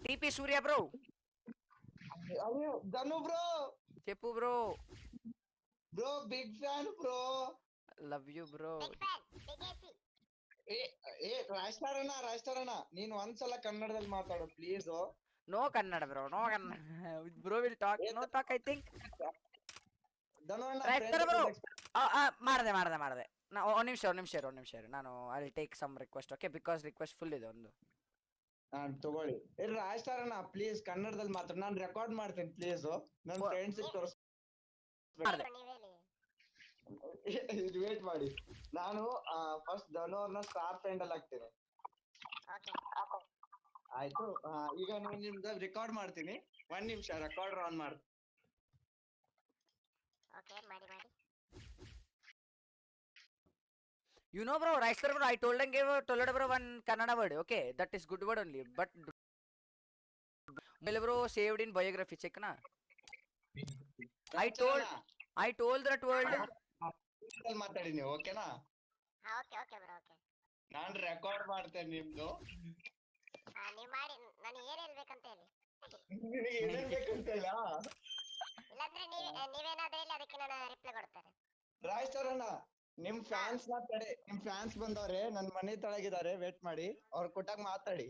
TP ಸೂರ್ಯ bro ಅಯ್ಯೋ ಧನು bro చెప్పు bro bro big fan bro love you bro big fan big AC ಏ ಏ ರಾಜ್ತಾರ್ ಅಣ್ಣ ರಾಜ್ತಾರ್ ಅಣ್ಣ ನೀನ್ ಒಂದ್ಸಲ ಕನ್ನಡದಲ್ಲಿ ಮಾತಾಡು please no Kannada bro no Kannada bro will talk no talk I think Dhanu ಅಣ್ಣ ರಾಜ್ತಾರ್ friends bro. next- ಮಾಡಿದೆ ಮಾಡಿದೆ ಮಾಡಿದೆ ನಾ ಒಂದ್ ನಿಮಿಷ ಒಂದ್ ನಿಮಿಷ ಒಂದ್ ನಿಮಿಷ ನಾನು I take some request okay because request full ಇದೆ ಒಂದು ಹಾ ತಗೊಳ್ಳಿ. ಏ ರಾಜ್ತಾರ್ ಅಣ್ಣ ಪ್ಲೀಸ್ ಕನ್ನಡದಲ್ಲಿ ಮಾತ್ರ. ನಾನ್ ರೆಕಾರ್ಡ್ ಮಾಡ್ತೀನಿ ಪ್ಲೀಸ್ ನನ್ನ ಫ್ರೆಂಡ್ಸ್ ತೋರಿಸ್ ಇದು ವೇಟ್ ಮಾಡಿ. ನಾನು ಫಸ್ಟ್ ಧನು ಅವ್ರನ್ನ ಸ್ಟಾರ್ ಫ್ರೆಂಡ್ ಅಲ್ಲಿ ಹಾಕ್ತೀನಿ ಆಯ್ತು. ಈಗ ನಾನು ನಿಮ್ದು ರೆಕಾರ್ಡ್ ಮಾಡ್ತೀನಿ. ಒಂದ್ ನಿಮಿಷ ರೆಕಾರ್ಡ್ ಆನ್ ಮಾಡ್ತೀನಿ ಓಕೆ ಮಾಡಿ ಮಾಡಿ. You know, bro, Rice bro, I told him, gave told bro one Kannada word. Okay, that is good word only. But well, bro, saved in biography. Check na. I told, I told that word. ಮಾತಾಡಿ ನೀವು ಓಕೆನಾ okay okay bro okay ನಾನ್ record ಮಾಡ್ತೇನೆ ನಿಮ್ದು ಹಾ ನೀವ್ ಮಾಡಿ ನಾನು ಏನ್ ಹೇಳ್ಬೇಕಂತ ಹೇಳಿ ನಿನಗೆ ಏನೇನ್ ಬೇಕಂತ ಇಲ್ಲ ಇಲ್ಲಾಂದ್ರೆ ನೀವ್ ನೀವೇನಾದ್ರೂ ಹೇಳಿ ಅದಕ್ಕೆ ನಾನು ರಿಪ್ಲೈ ಕೊಡ್ತಾರೆ ರಾಜ್ ಸರ್ ಅಣ್ಣ ನಿಮ್ ಫ್ಯಾನ್ಸ್ನ ತಡಿ ನಿಮ್ ಫ್ಯಾನ್ಸ್ ಬಂದವ್ರೆ ನನ್ ಮನೆ ತಳಗಿದ್ದಾರೆ ವೇಟ್ ಮಾಡಿ ಅವ್ರ ಕೊಟ್ಟಾಗ ಮಾತಾಡಿ.